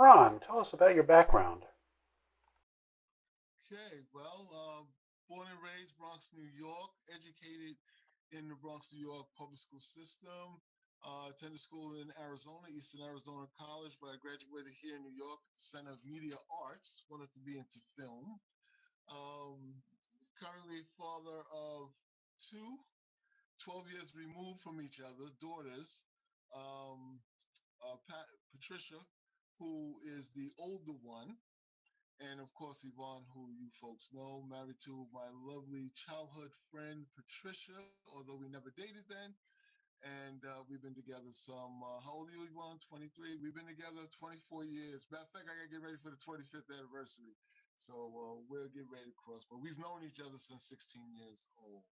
Ron, tell us about your background. Okay, well, uh, born and raised Bronx, New York, educated in the Bronx, New York public school system. Uh, attended school in Arizona, Eastern Arizona College, but I graduated here in New York, Center of Media Arts. Wanted to be into film. Um, currently father of two, 12 years removed from each other, daughters. Um, uh, Pat, Patricia, who is the older one, and of course Yvonne, who you folks know, married to my lovely childhood friend Patricia, although we never dated then and uh, we've been together some. Uh, how old are you, Yvonne? 23. We've been together 24 years. Matter of fact, I gotta get ready for the 25th anniversary. So uh, we'll get ready to cross. But we've known each other since 16 years old.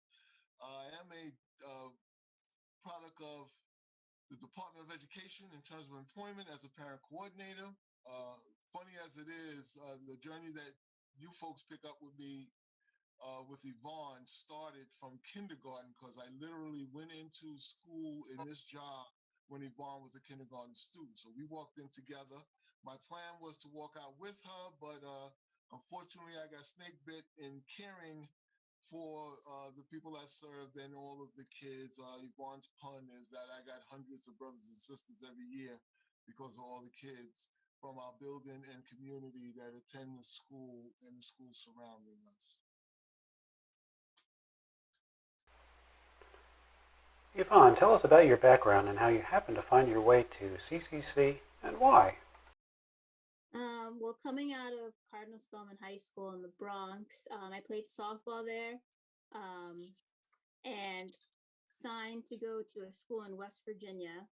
I am a uh, product of the Department of Education in terms of employment as a parent coordinator. Uh, funny as it is, uh, the journey that you folks pick up with me uh, with Yvonne started from kindergarten because I literally went into school in this job when Yvonne was a kindergarten student. So we walked in together. My plan was to walk out with her, but uh, unfortunately, I got snake bit in caring for uh, the people that served and all of the kids. Uh, Yvonne's pun is that I got hundreds of brothers and sisters every year because of all the kids from our building and community that attend the school and the school surrounding us. Yvonne, tell us about your background and how you happened to find your way to CCC and why. Um, well, coming out of Cardinal Spellman High School in the Bronx, um, I played softball there um, and signed to go to a school in West Virginia.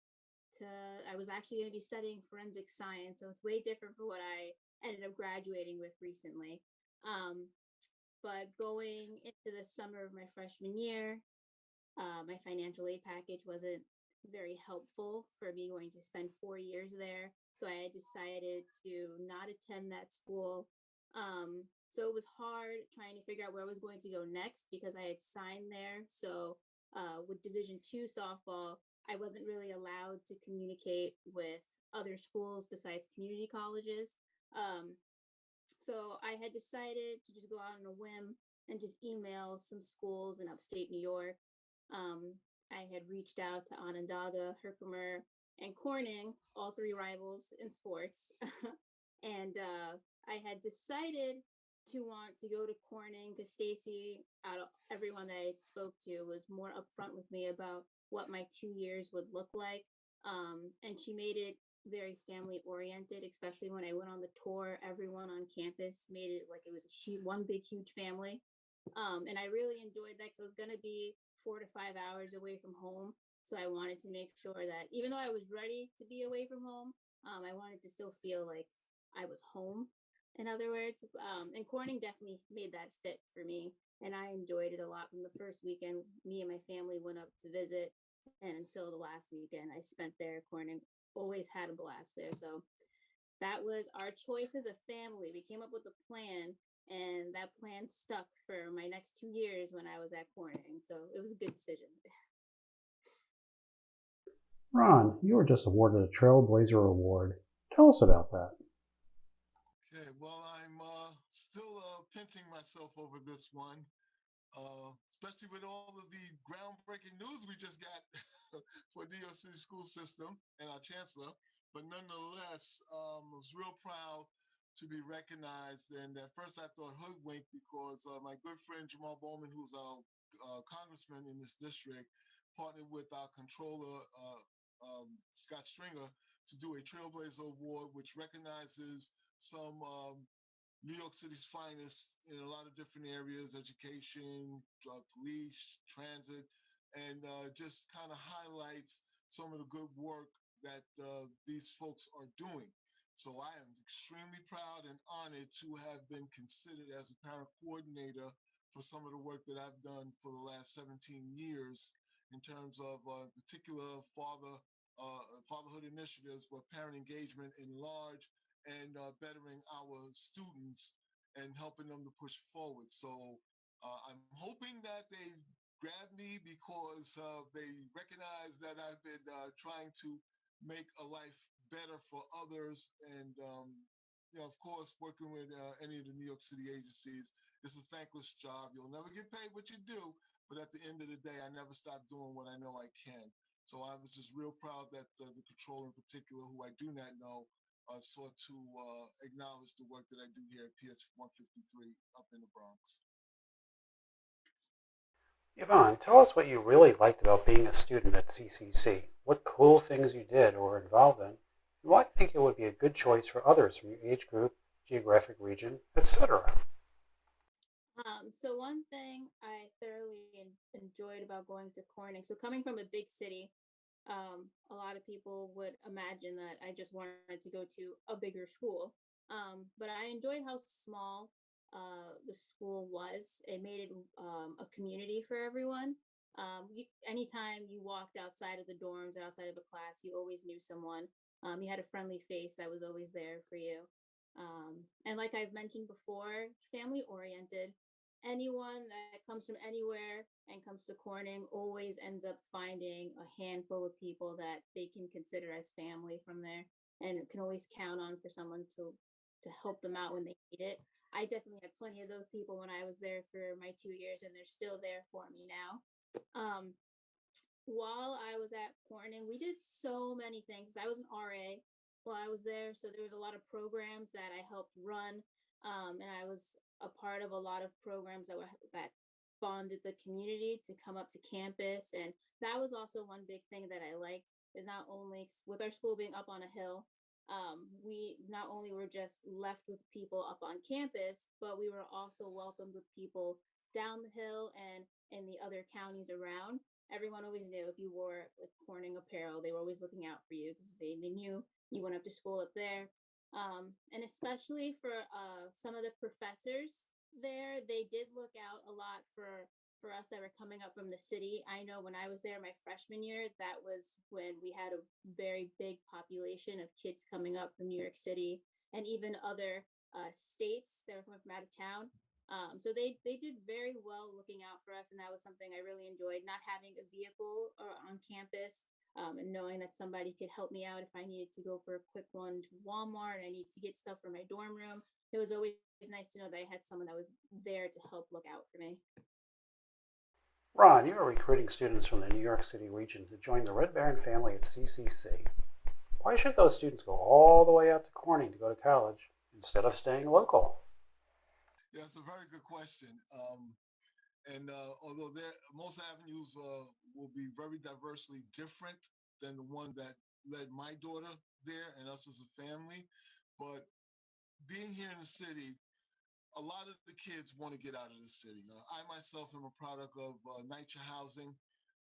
To I was actually going to be studying forensic science, so it's way different from what I ended up graduating with recently. Um, but going into the summer of my freshman year, uh, my financial aid package wasn't very helpful for me going to spend four years there. So I decided to not attend that school. Um, so it was hard trying to figure out where I was going to go next because I had signed there. So uh, with Division two softball, I wasn't really allowed to communicate with other schools besides community colleges. Um, so I had decided to just go out on a whim and just email some schools in upstate New York um, I had reached out to Onondaga, Herkimer, and Corning, all three rivals in sports. and uh, I had decided to want to go to Corning because Stacy, out of everyone that I spoke to, was more upfront with me about what my two years would look like. Um, and she made it very family oriented, especially when I went on the tour. Everyone on campus made it like it was a huge, one big, huge family. Um, and I really enjoyed that because I was going to be four to five hours away from home. So I wanted to make sure that even though I was ready to be away from home, um, I wanted to still feel like I was home. In other words, um, and Corning definitely made that fit for me, and I enjoyed it a lot. From the first weekend, me and my family went up to visit, and until the last weekend, I spent there. Corning always had a blast there, so that was our choice as a family. We came up with a plan and that plan stuck for my next two years when I was at Corning. So it was a good decision. Ron, you were just awarded a Trailblazer Award. Tell us about that. Okay, well, I'm uh, still uh, pinching myself over this one, uh, especially with all of the groundbreaking news we just got for City school system and our chancellor. But nonetheless, um, I was real proud to be recognized. And at first I thought hoodwinked because uh, my good friend Jamal Bowman, who's our uh, congressman in this district, partnered with our controller, uh, um, Scott Stringer, to do a Trailblazer Award, which recognizes some um, New York City's finest in a lot of different areas education, police, transit, and uh, just kind of highlights some of the good work that uh, these folks are doing. So I am extremely proud and honored to have been considered as a parent coordinator for some of the work that I've done for the last 17 years in terms of uh, particular father uh, fatherhood initiatives, but parent engagement in large and uh, bettering our students and helping them to push forward. So uh, I'm hoping that they grab me because uh, they recognize that I've been uh, trying to make a life better for others. And, um, you know, of course, working with uh, any of the New York City agencies, it's a thankless job. You'll never get paid what you do, but at the end of the day, I never stop doing what I know I can. So I was just real proud that uh, the control in particular, who I do not know, uh, sought to uh, acknowledge the work that I do here at PS 153 up in the Bronx. Yvonne, tell us what you really liked about being a student at CCC. What cool things you did or were involved in, and why you think it would be a good choice for others from your age group, geographic region, etc. Um, so one thing I thoroughly enjoyed about going to Corning, so coming from a big city, um, a lot of people would imagine that I just wanted to go to a bigger school. Um, but I enjoyed how small uh, the school was. It made it um, a community for everyone. Um, you, anytime you walked outside of the dorms or outside of a class, you always knew someone. Um, you had a friendly face that was always there for you. Um, and like I've mentioned before, family oriented. Anyone that comes from anywhere and comes to Corning always ends up finding a handful of people that they can consider as family from there and can always count on for someone to to help them out when they need it. I definitely had plenty of those people when I was there for my two years, and they're still there for me now. Um, while I was at Corning, we did so many things. I was an RA while I was there, so there was a lot of programs that I helped run, um, and I was a part of a lot of programs that were that bonded the community to come up to campus, and that was also one big thing that I liked is not only with our school being up on a hill, um, we not only were just left with people up on campus, but we were also welcomed with people down the hill and in the other counties around. Everyone always knew if you wore like Corning apparel, they were always looking out for you because they, they knew you went up to school up there. Um, and especially for uh, some of the professors there, they did look out a lot for for us that were coming up from the city. I know when I was there my freshman year, that was when we had a very big population of kids coming up from New York City and even other uh, states that were coming from out of town. Um, so they they did very well looking out for us, and that was something I really enjoyed. Not having a vehicle or on campus, um, and knowing that somebody could help me out if I needed to go for a quick run to Walmart, and I need to get stuff for my dorm room. It was always nice to know that I had someone that was there to help look out for me. Ron, you are recruiting students from the New York City region to join the Red Baron family at CCC. Why should those students go all the way out to Corning to go to college instead of staying local? Yeah, it's a very good question. Um, and uh, although there, most avenues uh, will be very diversely different than the one that led my daughter there and us as a family, but being here in the city, a lot of the kids want to get out of the city. Uh, I myself am a product of uh, NYCHA housing,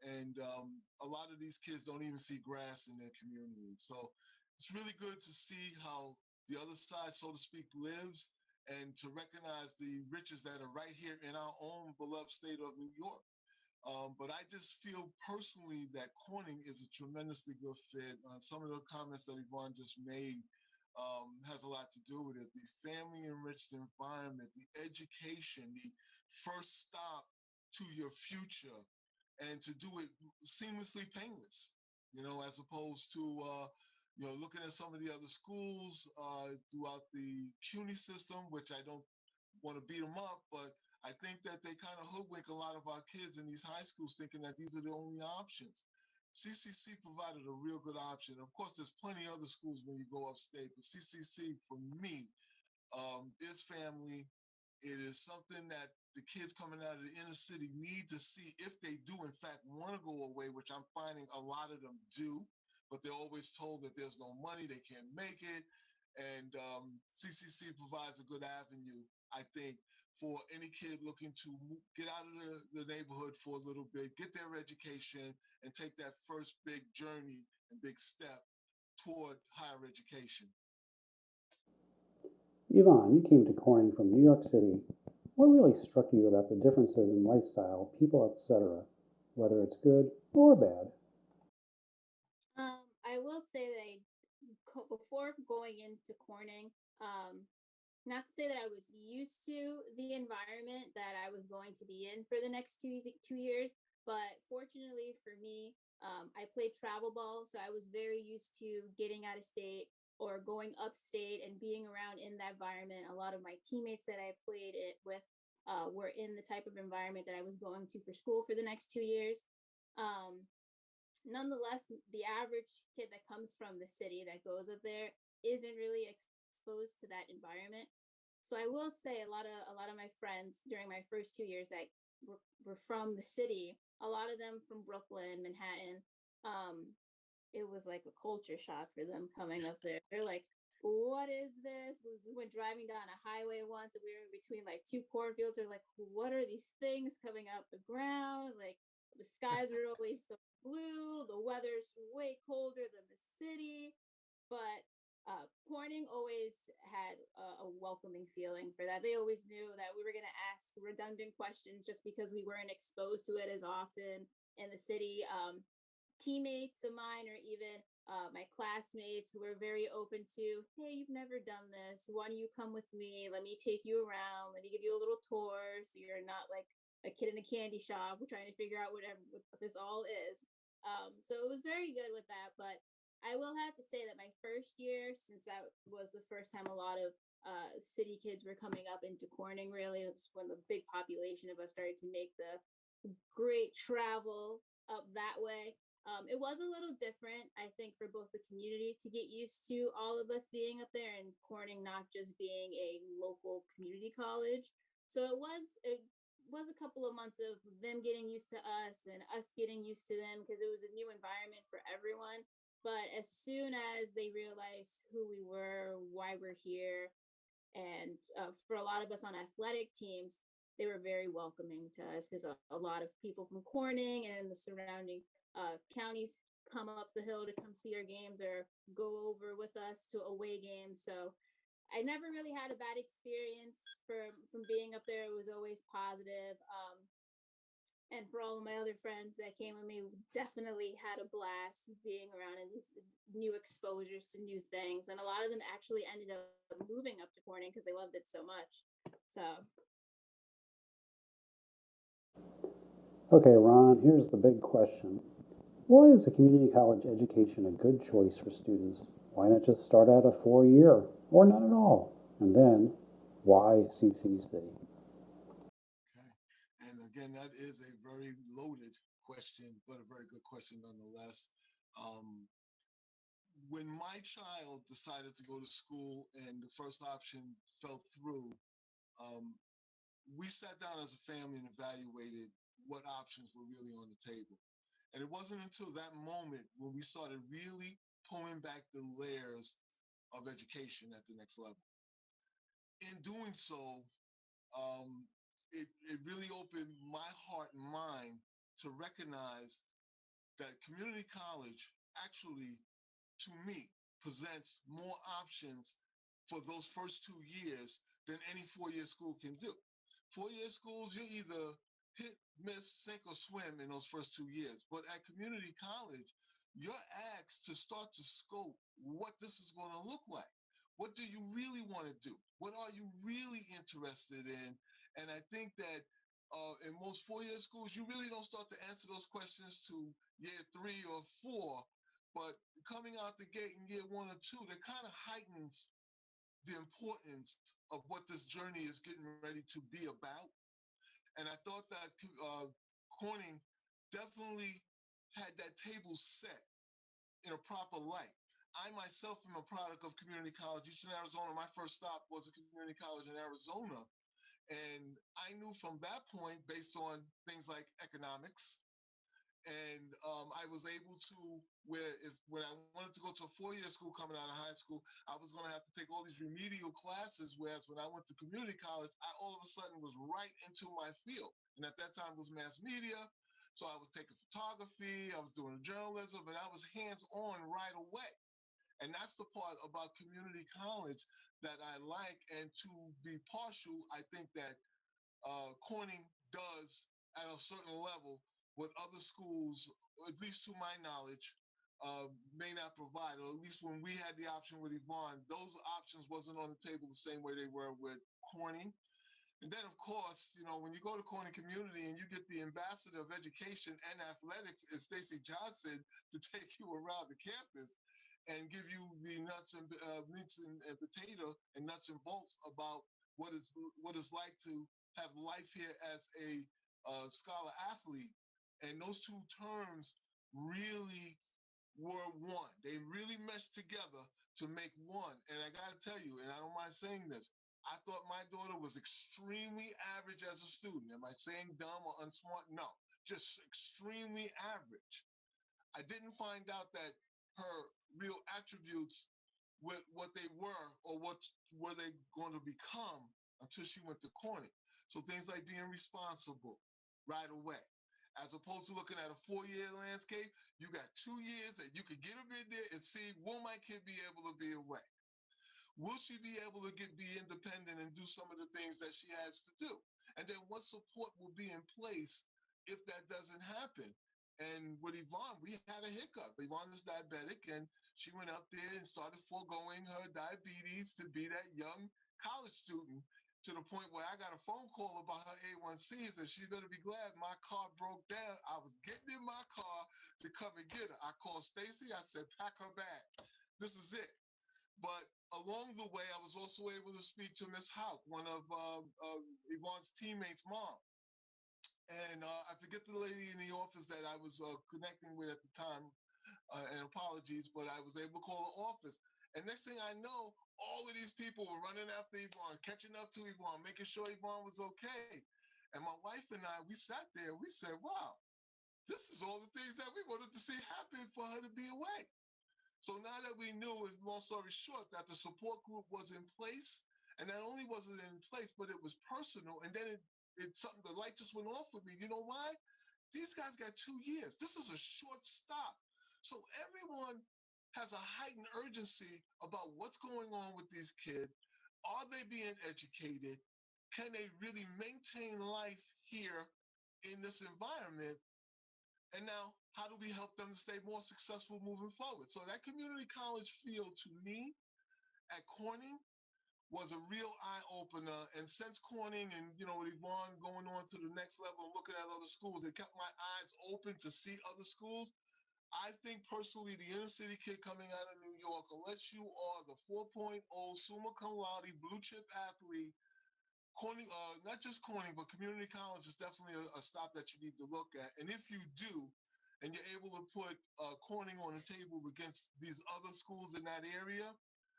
and um, a lot of these kids don't even see grass in their community. So it's really good to see how the other side, so to speak, lives and to recognize the riches that are right here in our own beloved state of New York. Um, but I just feel personally that Corning is a tremendously good fit. Uh, some of the comments that Yvonne just made um, has a lot to do with it. The family enriched environment, the education, the first stop to your future, and to do it seamlessly painless, you know, as opposed to, uh, you know, looking at some of the other schools uh, throughout the CUNY system, which I don't want to beat them up, but I think that they kind of hoodwink a lot of our kids in these high schools thinking that these are the only options. CCC provided a real good option. Of course, there's plenty of other schools when you go upstate, but CCC for me um, is family. It is something that the kids coming out of the inner city need to see if they do, in fact, want to go away, which I'm finding a lot of them do, but they're always told that there's no money, they can't make it. And um, CCC provides a good avenue, I think, for any kid looking to get out of the, the neighborhood for a little bit, get their education, and take that first big journey and big step toward higher education. Yvonne, you came to Corning from New York City. What really struck you about the differences in lifestyle, people, etc., whether it's good or bad? Will say that I, before going into Corning, um, not to say that I was used to the environment that I was going to be in for the next two two years, but fortunately for me, Um, I played travel ball, so I was very used to getting out of state or going upstate and being around in that environment. A lot of my teammates that I played it with uh, were in the type of environment that I was going to for school for the next two years. Um, nonetheless, the average kid that comes from the city that goes up there isn't really exposed to that environment. So I will say a lot of a lot of my friends during my first two years that were, were from the city, a lot of them from Brooklyn, Manhattan. Um, it was like a culture shock for them coming up there. They're like, "What is this?" We, we went driving down a highway once, and we were in between like two cornfields. They're like, "What are these things coming out the ground?" Like the skies are always so blue. The weather's way colder than the city, but uh, Corning always had a, a, welcoming feeling for that. They always knew that we were going to ask redundant questions just because we weren't exposed to it as often in the city. Um, teammates of mine, or even uh, my classmates, who were very open to, hey, you've never done this. Why don't you come with me? Let me take you around. Let me give you a little tour so you're not like a kid in a candy shop. We're trying to figure out whatever what this all is. Um, so it was very good with that, but I will have to say that my first year, since that was the first time a lot of uh, city kids were coming up into Corning, really, it's when the big population of us started to make the great travel up that way. Um, it was a little different, I think, for both the community to get used to all of us being up there and Corning not just being a local community college. So it was it was a couple of months of them getting used to us and us getting used to them because it was a new environment for everyone. But as soon as they realized who we were, why we're here, and uh, for a lot of us on athletic teams, they were very welcoming to us because a, a, lot of people from Corning and the surrounding uh, counties come up the hill to come see our games or go over with us to away games. So I never really had a bad experience from from being up there. It was always positive. Um, and for all of my other friends that came with me definitely had a blast being around in these new exposures to new things and a lot of them actually ended up moving up to corning because they loved it so much so okay ron here's the big question why is a community college education a good choice for students why not just start out a four year or not at all and then why ccc again, that is a very loaded question, but a very good question nonetheless. Um, when my child decided to go to school and the first option fell through, um, we sat down as a family and evaluated what options were really on the table. And it wasn't until that moment when we started really pulling back the layers of education at the next level. In doing so, um, it, it really opened my heart and mind to recognize that community college actually, to me, presents more options for those first two years than any four-year school can do. Four-year schools, you either hit, miss, sink, or swim in those first two years. But at community college, you're asked to start to scope what this is going to look like. What do you really want to do? What are you really interested in? And I think that uh, in most four-year schools, you really don't start to answer those questions to year three or four. But coming out the gate in year one or two, that kind of heightens the importance of what this journey is getting ready to be about. And I thought that uh, Corning definitely had that table set in a proper light. I myself am a product of community college, Eastern Arizona. My first stop was a community college in Arizona. And I knew from that point, based on things like economics, and um, I was able to where if when I wanted to go to a four-year school coming out of high school, I was going to have to take all these remedial classes. Whereas when I went to community college, I all of a sudden was right into my field, and at that time was mass media. So I was taking photography, I was doing journalism, and I was hands-on right away. And that's the part about community college that I like. And to be partial, I think that uh, Corning does at a certain level what other schools, at least to my knowledge, uh, may not provide. Or at least when we had the option with Yvonne, those options wasn't on the table the same way they were with Corning. And then, of course, you know, when you go to Corning Community and you get the ambassador of education and athletics, is Stacy Johnson, to take you around the campus and give you the nuts and uh, meats and, and potato and nuts and bolts about what is what it's like to have life here as a uh, scholar athlete. And those two terms really were one. They really meshed together to make one. And I got to tell you, and I don't mind saying this, I thought my daughter was extremely average as a student. Am I saying dumb or unsmart? No, just extremely average. I didn't find out that her real attributes, what, what they were or what were they going to become until she went to Corning. So things like being responsible right away. As opposed to looking at a four-year landscape, you got two years that you could get a in there and see will my kid be able to be away? Will she be able to get be independent and do some of the things that she has to do? And then what support will be in place if that doesn't happen? And with Yvonne, we had a hiccup. Yvonne is diabetic, and she went up there and started foregoing her diabetes to be that young college student to the point where I got a phone call about her A1Cs, and she's gonna be glad my car broke down. I was getting in my car to come and get her. I called Stacy. I said, pack her bag. This is it. The way, I was also able to speak to Miss Hauk, one of uh, uh, Yvonne's teammates' mom. And uh, I forget the lady in the office that I was uh, connecting with at the time, uh, and apologies, but I was able to call the office. And next thing I know, all of these people were running after Yvonne, catching up to Yvonne, making sure Yvonne was okay. And my wife and I, we sat there, we said, wow, this is all the things that we wanted to see happen for her to be away. So now that we knew, long story short, that the support group was in place, and not only was it in place, but it was personal, and then it, it's something, the light just went off with me. You know why? These guys got two years. This was a short stop. So everyone has a heightened urgency about what's going on with these kids. Are they being educated? Can they really maintain life here in this environment? And now, how do we help them to stay more successful moving forward? So that community college feel to me at Corning was a real eye opener. And since Corning and you know with Yvonne going on to the next level and looking at other schools, it kept my eyes open to see other schools. I think personally, the inner city kid coming out of New York, unless you are the 4.0 summa cum laude blue chip athlete, Corning, uh, not just Corning, but community college is definitely a, a, stop that you need to look at. And if you do, and you're able to put uh, Corning on the table against these other schools in that area,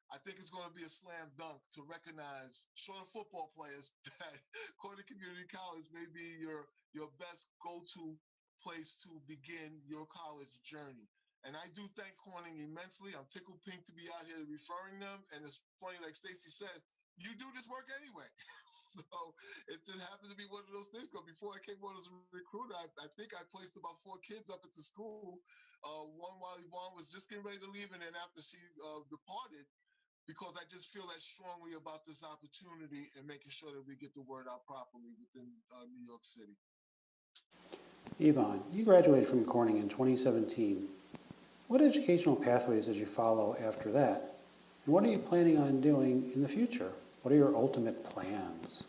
I think it's going to be a slam dunk to recognize short of football players that Corning Community College may be your your best go-to place to begin your college journey. And I do thank Corning immensely. I'm tickled pink to be out here referring them. And it's funny, like Stacy said, you do this work anyway. so it just happens to be one of those things. Because before I came on as a recruiter, I, I, think I placed about four kids up at the school. Uh, one while Yvonne was just getting ready to leave, and then after she uh, departed, because I just feel that strongly about this opportunity and making sure that we get the word out properly within uh, New York City. Yvonne, you graduated from Corning in 2017. What educational pathways did you follow after that? And what are you planning on doing in the future? What are your ultimate plans?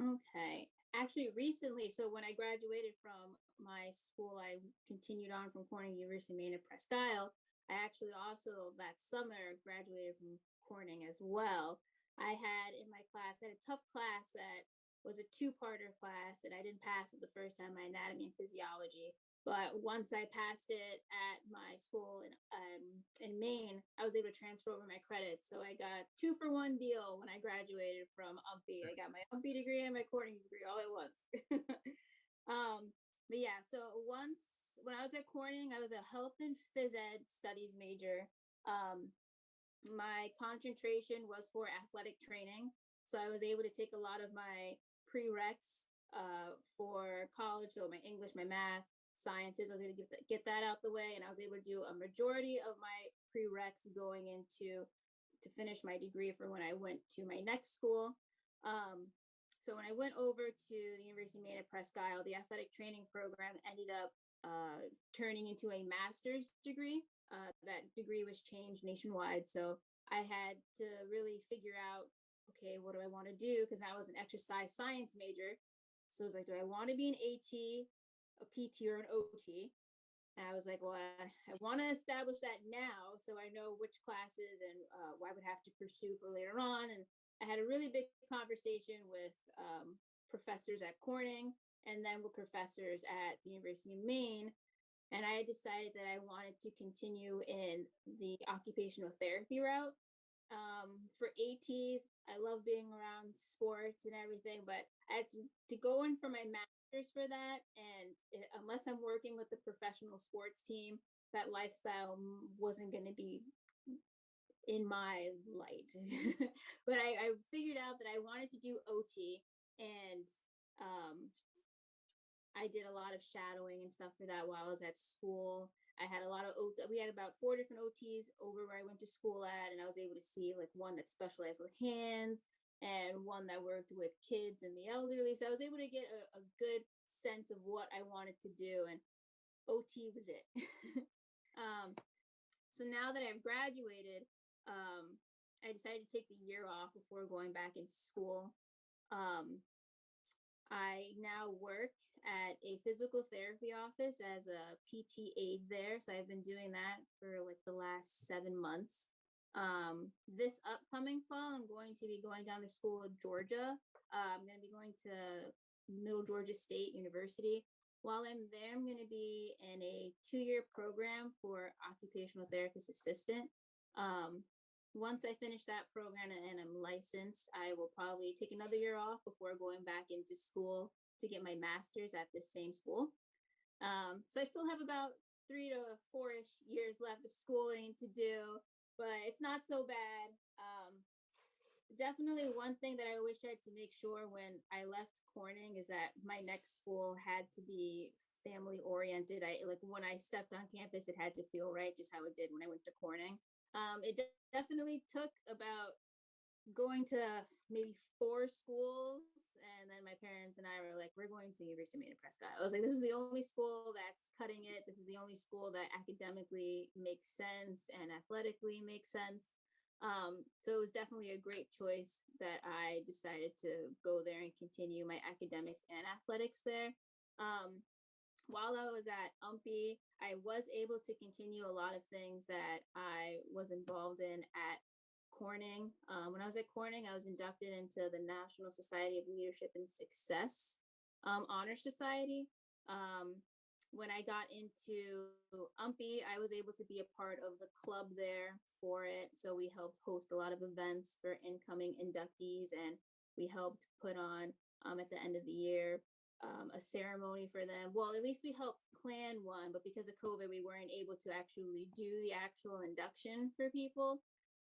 Okay. Actually, recently, so when I graduated from my school, I continued on from Corning University, Maine at Presque Isle. I actually also that summer graduated from Corning as well. I had in my class, I had a tough class that was a two-parter class and I didn't pass it the first time, my anatomy and physiology. But once I passed it at my school in um, in Maine, I was able to transfer over my credits. So I got two for one deal when I graduated from UMPI. I got my UMPI degree and my Corning degree all at once. um, but yeah, so once when I was at Corning, I was a health and phys ed studies major. Um, my concentration was for athletic training. So I was able to take a lot of my prereqs uh, for college. So my English, my math, sciences, I was going to get, get that out the way. And I was able to do a majority of my prereqs going into to finish my degree for when I went to my next school. Um, so when I went over to the University of Maine at Presque Isle, the athletic training program ended up uh, turning into a master's degree. Uh, that degree was changed nationwide. So I had to really figure out okay, what do I want to do? Because I was an exercise science major. So I was like, do I want to be an AT, a PT, or an OT? And I was like, well, I, I want to establish that now so I know which classes and uh, what I would have to pursue for later on. And I had a really big conversation with um, professors at Corning and then with professors at the University of Maine. And I decided that I wanted to continue in the occupational therapy route. Um, for ATs, I love being around sports and everything, but I had to, to go in for my master's for that. And it, unless I'm working with the professional sports team, that lifestyle wasn't going to be in my light. but I, I figured out that I wanted to do OT and um, I did a lot of shadowing and stuff for that while I was at school. I had a lot of we had about four different OTs over where I went to school at, and I was able to see like one that specialized with hands and one that worked with kids and the elderly. So I was able to get a, a good sense of what I wanted to do, and OT was it. um, so now that I've graduated, um, I decided to take the year off before going back into school. Um, I now work at a physical therapy office as a PT aide there. So I've been doing that for like the last seven months. Um, this upcoming fall, I'm going to be going down to school in Georgia. Uh, I'm going to be going to Middle Georgia State University. While I'm there, I'm going to be in a two year program for occupational therapist assistant. Um, once I finish that program and I'm licensed, I will probably take another year off before going back into school to get my master's at the same school. Um, so I still have about three to four ish years left of schooling to do, but it's not so bad. Um, definitely one thing that I always tried to make sure when I left Corning is that my next school had to be family oriented. I like when I stepped on campus, it had to feel right, just how it did when I went to Corning. Um, it de- definitely took about going to maybe four schools, and then my parents and I were like, "We're going to University of Maine Presque Isle." I was like, "This is the only school that's cutting it. This is the only school that academically makes sense and athletically makes sense." Um, so it was definitely a great choice that I decided to go there and continue my academics and athletics there. Um, while I was at UMPI, I was able to continue a lot of things that I was involved in at Corning. Um, when I was at Corning, I was inducted into the National Society of Leadership and Success um, Honor Society. Um, when I got into UMPI, I was able to be a part of the club there for it. So we helped host a lot of events for incoming inductees, and we helped put on um, at the end of the year um, a ceremony for them. Well, at least we helped plan one, but because of COVID, we weren't able to actually do the actual induction for people.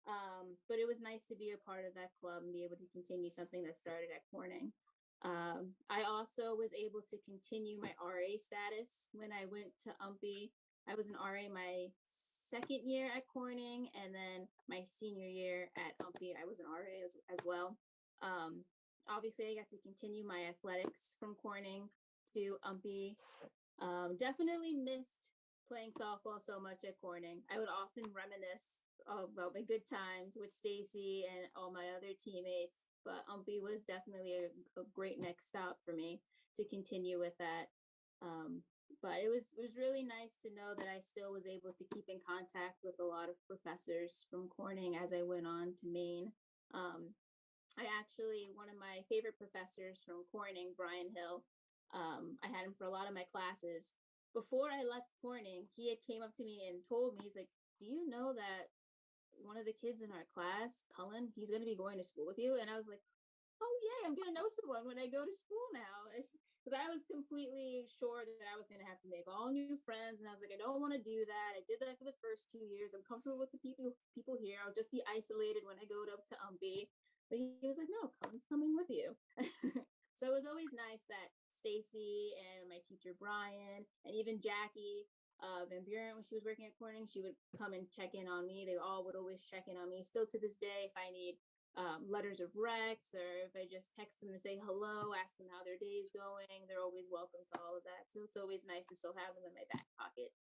Um, but it was nice to be a part of that club and be able to continue something that started at Corning. Um, I also was able to continue my RA status when I went to UMPI. I was an RA my second year at Corning, and then my senior year at UMPI, I was an RA as, as well. Um, obviously, I got to continue my athletics from Corning to UMPI. Um, definitely missed playing softball so much at Corning. I would often reminisce about my good times with Stacy and all my other teammates, but UMPI was definitely a, a great next stop for me to continue with that. Um, but it was it was really nice to know that I still was able to keep in contact with a lot of professors from Corning as I went on to Maine. Um, I actually one of my favorite professors from Corning, Brian Hill. Um, I had him for a lot of my classes. Before I left Corning, he had came up to me and told me, he's like, "Do you know that one of the kids in our class, Cullen, he's going to be going to school with you?" And I was like, "Oh yeah, I'm going to know someone when I go to school now." Because I was completely sure that I was going to have to make all new friends, and I was like, "I don't want to do that." I did that for the first two years. I'm comfortable with the people people here. I'll just be isolated when I go up to UMPI. But he was like, "No, Cullen's coming with you." so it was always nice that Stacy and my teacher Brian and even Jackie uh, Van Buren when she was working at Corning, she would come and check in on me. They all would always check in on me. Still to this day, if I need um, letters of Rex or if I just text them to say hello, ask them how their day is going, they're always welcome to all of that. So it's always nice to still have them in my back pocket.